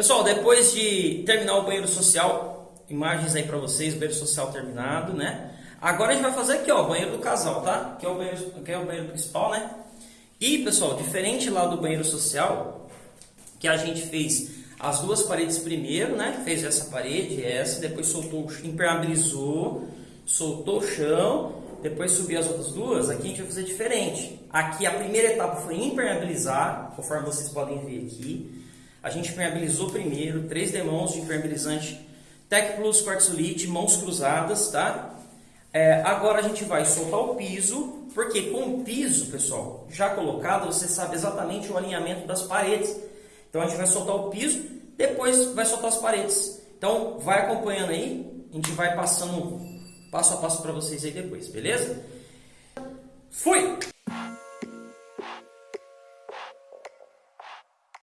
Pessoal, depois de terminar o banheiro social, imagens aí para vocês, banheiro social terminado, né? Agora a gente vai fazer aqui, ó, o banheiro do casal, tá? Aqui é o banheiro, aqui é o banheiro principal, né? E, pessoal, diferente lá do banheiro social, que a gente fez as duas paredes primeiro, né? Fez essa parede, essa, depois soltou, impermeabilizou, soltou o chão, depois subiu as outras duas, aqui a gente vai fazer diferente. Aqui a primeira etapa foi impermeabilizar, conforme vocês podem ver aqui. A gente impermeabilizou primeiro, três demãos de impermeabilizante Tec Plus Quartzolite, mãos cruzadas, tá? É, agora a gente vai soltar o piso, porque com o piso, pessoal, já colocado, você sabe exatamente o alinhamento das paredes. Então a gente vai soltar o piso, depois vai soltar as paredes. Então vai acompanhando aí, a gente vai passando passo a passo para vocês aí depois, beleza?